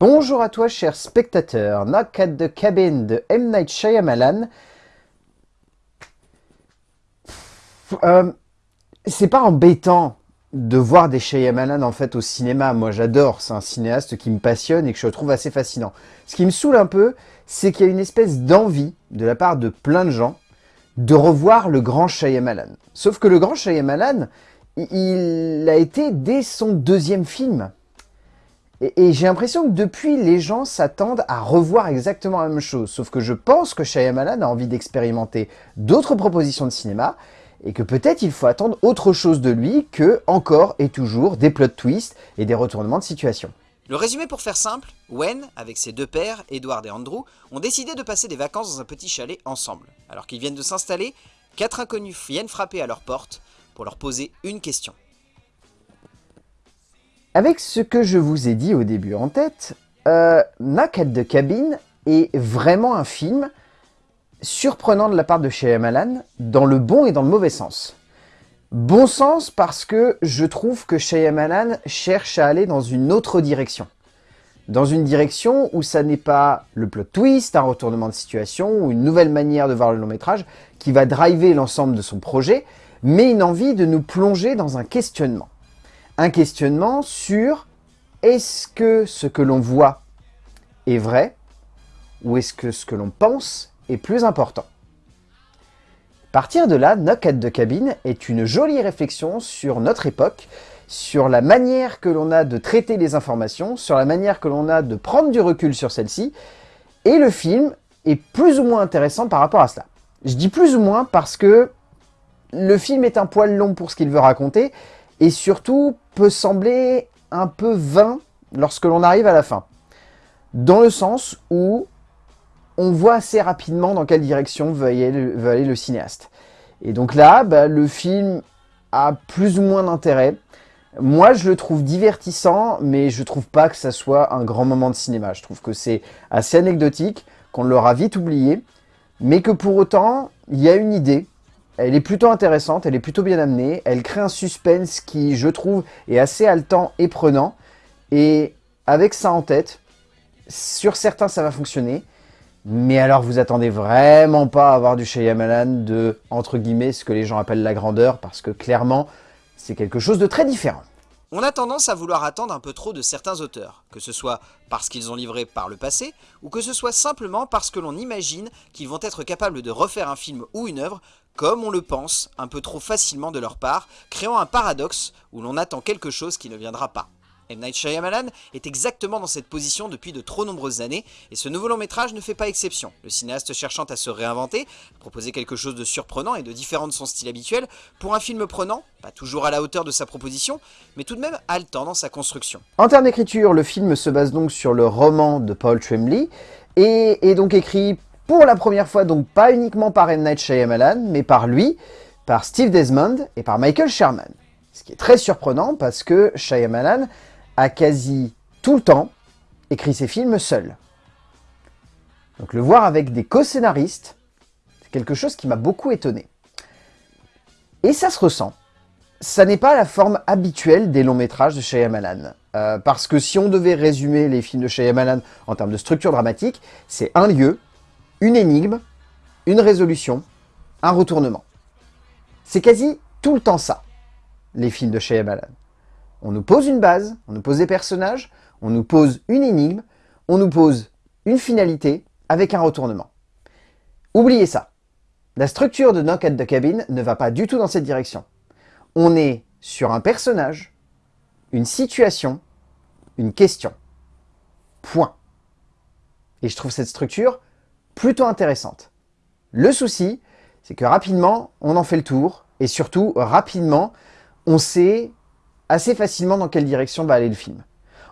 Bonjour à toi, cher spectateur. Knock at the Cabin de M. Night Shyamalan. Euh, c'est pas embêtant de voir des Shyamalan en fait au cinéma. Moi, j'adore. C'est un cinéaste qui me passionne et que je trouve assez fascinant. Ce qui me saoule un peu, c'est qu'il y a une espèce d'envie de la part de plein de gens de revoir le grand Shyamalan. Sauf que le grand Shyamalan, il a été dès son deuxième film. Et, j'ai l'impression que depuis, les gens s'attendent à revoir exactement la même chose. Sauf que je pense que Shyamalan a envie d'expérimenter d'autres propositions de cinéma et que peut-être il faut attendre autre chose de lui que, encore et toujours, des plot twists et des retournements de situation. Le résumé pour faire simple, Wen, avec ses deux pères, Edward et Andrew, ont décidé de passer des vacances dans un petit chalet ensemble. Alors qu'ils viennent de s'installer, quatre inconnus viennent frapper à leur porte pour leur poser une question. Avec ce que je vous ai dit au début en tête, euh, Knock at the Cabin est vraiment un film surprenant de la part de Shyamalan, dans le bon et dans le mauvais sens. Bon sens parce que je trouve que Shyamalan cherche à aller dans une autre direction. Dans une direction où ça n'est pas le plot twist, un retournement de situation ou une nouvelle manière de voir le long métrage qui va driver l'ensemble de son projet, mais une envie de nous plonger dans un questionnement un questionnement sur est-ce que ce que l'on voit est vrai ou est-ce que ce que l'on pense est plus important Partir de là, Knock at the Cabin est une jolie réflexion sur notre époque, sur la manière que l'on a de traiter les informations, sur la manière que l'on a de prendre du recul sur celle-ci, et le film est plus ou moins intéressant par rapport à cela. Je dis plus ou moins parce que le film est un poil long pour ce qu'il veut raconter, et surtout peut sembler un peu vain lorsque l'on arrive à la fin. Dans le sens où on voit assez rapidement dans quelle direction veut aller le, cinéaste. Et donc là, bah, le film a plus ou moins d'intérêt. Moi, je le trouve divertissant, mais je trouve pas que ça soit un grand moment de cinéma. Je trouve que c'est assez anecdotique, qu'on l'aura vite oublié, mais que pour autant, il y a une idée, elle est plutôt intéressante, elle est plutôt bien amenée, elle crée un suspense qui, je trouve, est assez haletant et prenant. Et avec ça en tête, sur certains ça va fonctionner, mais alors vous attendez vraiment pas à avoir du Shyamalan de, entre guillemets, ce que les gens appellent la grandeur, parce que clairement, c'est quelque chose de très différent. On a tendance à vouloir attendre un peu trop de certains auteurs, que ce soit parce qu'ils ont livré par le passé, ou que ce soit simplement parce que l'on imagine qu'ils vont être capables de refaire un film ou une œuvre comme on le pense, un peu trop facilement de leur part, créant un paradoxe où l'on attend quelque chose qui ne viendra pas. M. Night Shyamalan est exactement dans cette position depuis de trop nombreuses années, et ce nouveau long métrage ne fait pas exception. Le cinéaste cherchant à se réinventer, proposer quelque chose de surprenant et de différent de son style habituel, pour un film prenant, pas toujours à la hauteur de sa proposition, mais tout de même haletant dans sa construction. En termes d'écriture, le film se base donc sur le roman de Paul Tremblay, et est donc écrit pour la première fois, donc pas uniquement par M. Night Shyamalan, mais par lui, par Steve Desmond et par Michael Sherman. Ce qui est très surprenant parce que Shyamalan a quasi tout le temps écrit ses films seul. Donc le voir avec des co-scénaristes, c'est quelque chose qui m'a beaucoup étonné. Et ça se ressent. Ça n'est pas la forme habituelle des longs métrages de Shyamalan. Euh, parce que si on devait résumer les films de Shyamalan en termes de structure dramatique, c'est un lieu, une énigme, une résolution, un retournement. C'est quasi tout le temps ça, les films de Shyamalan. On nous pose une base, on nous pose des personnages, on nous pose une énigme, on nous pose une finalité avec un retournement. Oubliez ça. La structure de Knock at the Cabin ne va pas du tout dans cette direction. On est sur un personnage, une situation, une question. Point. Et je trouve cette structure plutôt intéressante. Le souci, c'est que rapidement, on en fait le tour, et surtout, rapidement, on sait assez facilement dans quelle direction va aller le film.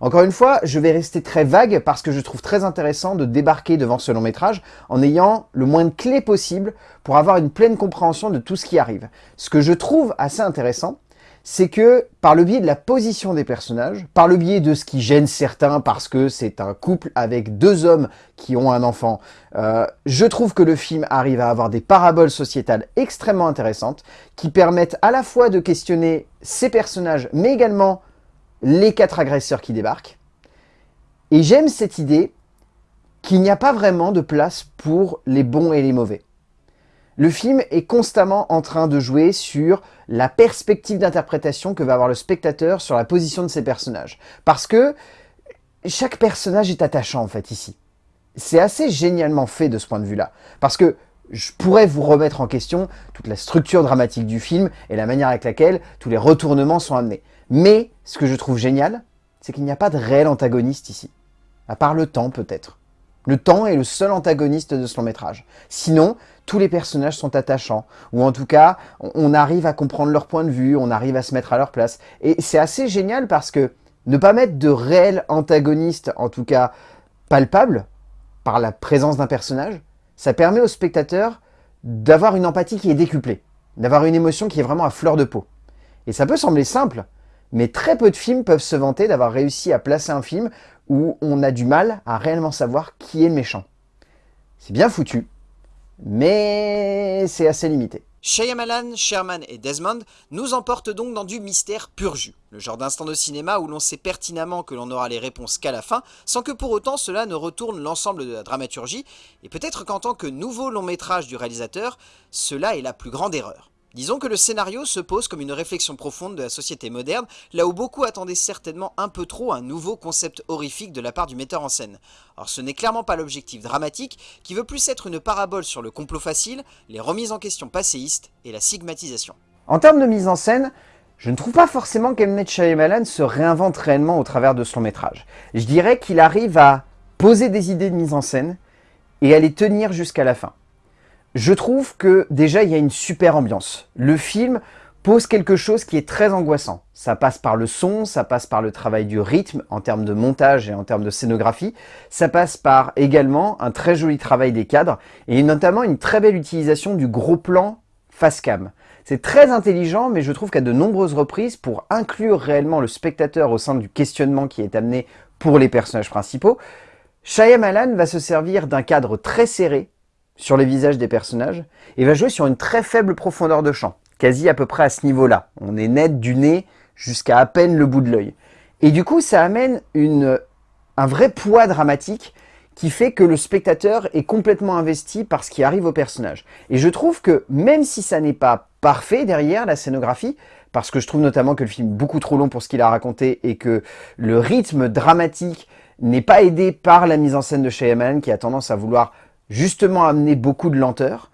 Encore une fois, je vais rester très vague parce que je trouve très intéressant de débarquer devant ce long métrage en ayant le moins de clés possible pour avoir une pleine compréhension de tout ce qui arrive. Ce que je trouve assez intéressant, c'est que par le biais de la position des personnages, par le biais de ce qui gêne certains parce que c'est un couple avec deux hommes qui ont un enfant, euh, je trouve que le film arrive à avoir des paraboles sociétales extrêmement intéressantes qui permettent à la fois de questionner ces personnages mais également les quatre agresseurs qui débarquent. Et j'aime cette idée qu'il n'y a pas vraiment de place pour les bons et les mauvais. Le film est constamment en train de jouer sur la perspective d'interprétation que va avoir le spectateur sur la position de ses personnages. Parce que chaque personnage est attachant en fait ici. C'est assez génialement fait de ce point de vue-là. Parce que je pourrais vous remettre en question toute la structure dramatique du film et la manière avec laquelle tous les retournements sont amenés. Mais ce que je trouve génial, c'est qu'il n'y a pas de réel antagoniste ici. À part le temps peut-être. Le temps est le seul antagoniste de ce long métrage. Sinon, tous les personnages sont attachants, ou en tout cas, on arrive à comprendre leur point de vue, on arrive à se mettre à leur place. Et c'est assez génial parce que ne pas mettre de réel antagoniste, en tout cas palpable, par la présence d'un personnage, ça permet au spectateur d'avoir une empathie qui est décuplée, d'avoir une émotion qui est vraiment à fleur de peau. Et ça peut sembler simple, mais très peu de films peuvent se vanter d'avoir réussi à placer un film où on a du mal à réellement savoir qui est le méchant. C'est bien foutu, mais c'est assez limité. Shyamalan, Sherman et Desmond nous emportent donc dans du mystère pur jus, le genre d'instant de cinéma où l'on sait pertinemment que l'on n'aura les réponses qu'à la fin, sans que pour autant cela ne retourne l'ensemble de la dramaturgie, et peut-être qu'en tant que nouveau long métrage du réalisateur, cela est la plus grande erreur. Disons que le scénario se pose comme une réflexion profonde de la société moderne, là où beaucoup attendaient certainement un peu trop un nouveau concept horrifique de la part du metteur en scène. Or ce n'est clairement pas l'objectif dramatique, qui veut plus être une parabole sur le complot facile, les remises en question passéistes et la stigmatisation. En termes de mise en scène, je ne trouve pas forcément qu'Emnet Shyamalan se réinvente réellement au travers de son métrage. Je dirais qu'il arrive à poser des idées de mise en scène et à les tenir jusqu'à la fin. Je trouve que déjà il y a une super ambiance. Le film pose quelque chose qui est très angoissant. Ça passe par le son, ça passe par le travail du rythme en termes de montage et en termes de scénographie. Ça passe par également un très joli travail des cadres et notamment une très belle utilisation du gros plan face cam. C'est très intelligent, mais je trouve qu'à de nombreuses reprises, pour inclure réellement le spectateur au sein du questionnement qui est amené pour les personnages principaux, Shyamalan va se servir d'un cadre très serré, sur les visages des personnages et va jouer sur une très faible profondeur de champ, quasi à peu près à ce niveau-là. On est net du nez jusqu'à à peine le bout de l'œil. Et du coup, ça amène une, un vrai poids dramatique qui fait que le spectateur est complètement investi par ce qui arrive au personnage. Et je trouve que même si ça n'est pas parfait derrière la scénographie, parce que je trouve notamment que le film est beaucoup trop long pour ce qu'il a raconté et que le rythme dramatique n'est pas aidé par la mise en scène de Shyamalan qui a tendance à vouloir justement amener beaucoup de lenteur.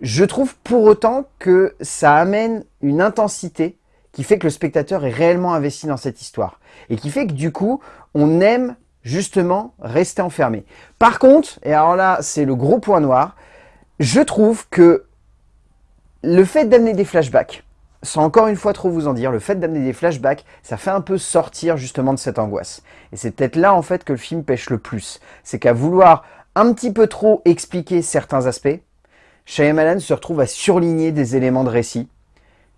Je trouve pour autant que ça amène une intensité qui fait que le spectateur est réellement investi dans cette histoire. Et qui fait que du coup, on aime justement rester enfermé. Par contre, et alors là, c'est le gros point noir, je trouve que le fait d'amener des flashbacks, sans encore une fois trop vous en dire, le fait d'amener des flashbacks, ça fait un peu sortir justement de cette angoisse. Et c'est peut-être là en fait que le film pêche le plus. C'est qu'à vouloir un petit peu trop expliquer certains aspects, Shyamalan se retrouve à surligner des éléments de récit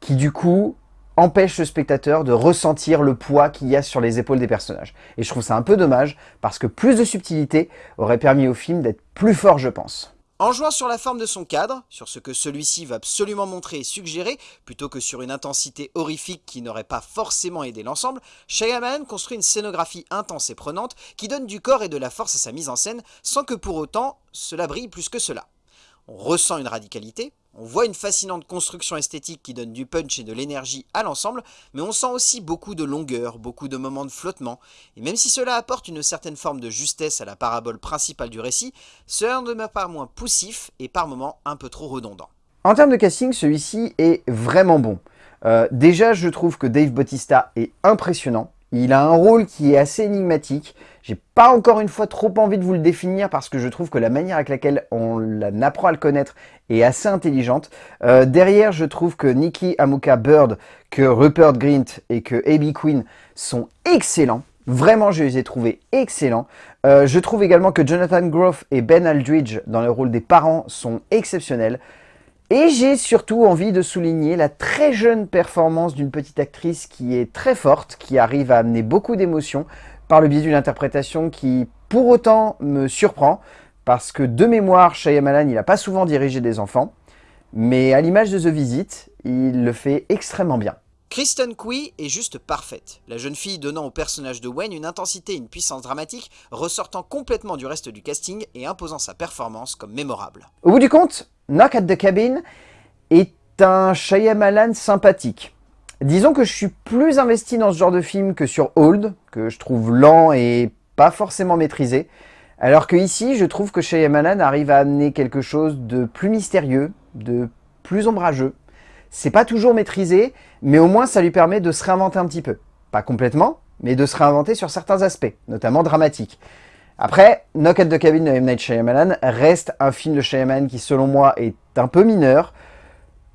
qui du coup empêchent le spectateur de ressentir le poids qu'il y a sur les épaules des personnages. Et je trouve ça un peu dommage parce que plus de subtilité aurait permis au film d'être plus fort je pense. En jouant sur la forme de son cadre, sur ce que celui-ci va absolument montrer et suggérer, plutôt que sur une intensité horrifique qui n'aurait pas forcément aidé l'ensemble, Shyamalan construit une scénographie intense et prenante qui donne du corps et de la force à sa mise en scène, sans que pour autant cela brille plus que cela. On ressent une radicalité, on voit une fascinante construction esthétique qui donne du punch et de l'énergie à l'ensemble, mais on sent aussi beaucoup de longueur, beaucoup de moments de flottement, et même si cela apporte une certaine forme de justesse à la parabole principale du récit, cela ne demeure pas moins poussif et par moments un peu trop redondant. En termes de casting, celui-ci est vraiment bon. Euh, déjà, je trouve que Dave Bautista est impressionnant. Il a un rôle qui est assez énigmatique. J'ai pas encore une fois trop envie de vous le définir parce que je trouve que la manière avec laquelle on apprend à le connaître est assez intelligente. Euh, derrière, je trouve que Nikki Amuka Bird, que Rupert Grint et que Abby Quinn sont excellents. Vraiment, je les ai trouvés excellents. Euh, je trouve également que Jonathan Groff et Ben Aldridge, dans le rôle des parents, sont exceptionnels. Et j'ai surtout envie de souligner la très jeune performance d'une petite actrice qui est très forte, qui arrive à amener beaucoup d'émotions par le biais d'une interprétation qui, pour autant, me surprend, parce que de mémoire, Shyamalan, il n'a pas souvent dirigé des enfants, mais à l'image de The Visit, il le fait extrêmement bien. Kristen Cui est juste parfaite, la jeune fille donnant au personnage de Wayne une intensité et une puissance dramatique, ressortant complètement du reste du casting et imposant sa performance comme mémorable. Au bout du compte, Knock at the Cabin est un Shyamalan sympathique. Disons que je suis plus investi dans ce genre de film que sur Old, que je trouve lent et pas forcément maîtrisé, alors que ici, je trouve que Shyamalan arrive à amener quelque chose de plus mystérieux, de plus ombrageux, c'est pas toujours maîtrisé, mais au moins ça lui permet de se réinventer un petit peu. Pas complètement, mais de se réinventer sur certains aspects, notamment dramatiques. Après, Knock at the Cabin de M. Night Shyamalan reste un film de Shyamalan qui, selon moi, est un peu mineur,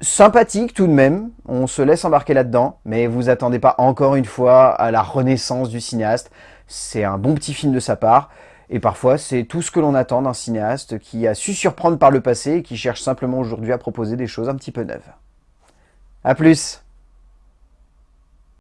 sympathique tout de même, on se laisse embarquer là-dedans, mais vous attendez pas encore une fois à la renaissance du cinéaste. C'est un bon petit film de sa part, et parfois c'est tout ce que l'on attend d'un cinéaste qui a su surprendre par le passé et qui cherche simplement aujourd'hui à proposer des choses un petit peu neuves. A plus